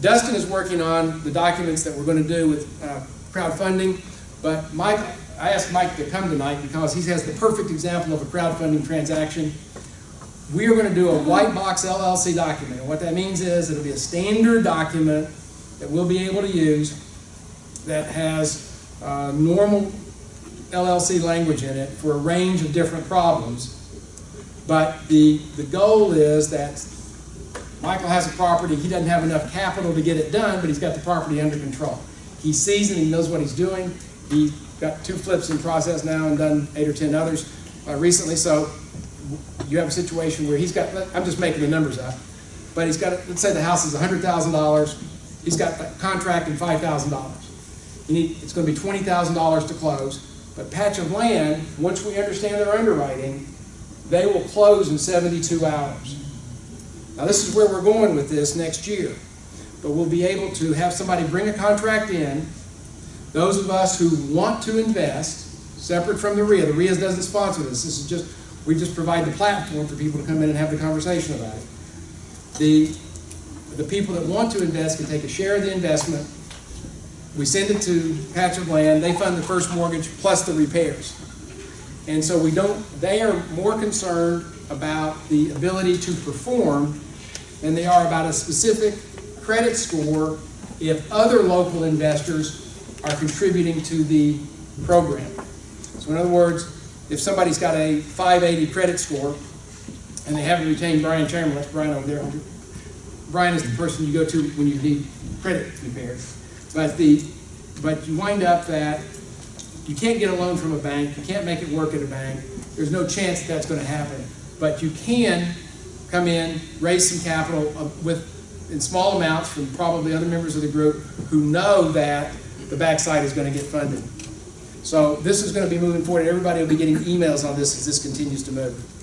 Dustin is working on the documents that we're going to do with uh, crowdfunding, but Mike, I asked Mike to come tonight because he has the perfect example of a crowdfunding transaction. We are going to do a white box LLC document. And what that means is it'll be a standard document that we'll be able to use that has uh, normal LLC language in it for a range of different problems. But the, the goal is that Michael has a property, he doesn't have enough capital to get it done, but he's got the property under control. He sees it, he knows what he's doing. He's got two flips in process now and done eight or 10 others uh, recently. So you have a situation where he's got, I'm just making the numbers up, but he's got, let's say the house is $100,000. He's got the contract in $5,000. Need, it's going to be $20,000 to close. But Patch of Land, once we understand their underwriting, they will close in 72 hours. Now this is where we're going with this next year. But we'll be able to have somebody bring a contract in. Those of us who want to invest, separate from the RIA, the RIA doesn't sponsor this. This is just, we just provide the platform for people to come in and have the conversation about it. The, the people that want to invest can take a share of the investment. We send it to Patch of Land. They fund the first mortgage plus the repairs. And so we don't, they are more concerned about the ability to perform than they are about a specific credit score if other local investors are contributing to the program. So in other words, if somebody's got a 580 credit score and they haven't retained Brian Chamberlain, that's Brian over there. Brian is the person you go to when you need credit repaired. But the but you wind up that you can't get a loan from a bank, you can't make it work at a bank. There's no chance that that's going to happen. But you can come in, raise some capital uh, with in small amounts from probably other members of the group who know that the backside is going to get funded. So this is going to be moving forward. Everybody will be getting emails on this as this continues to move.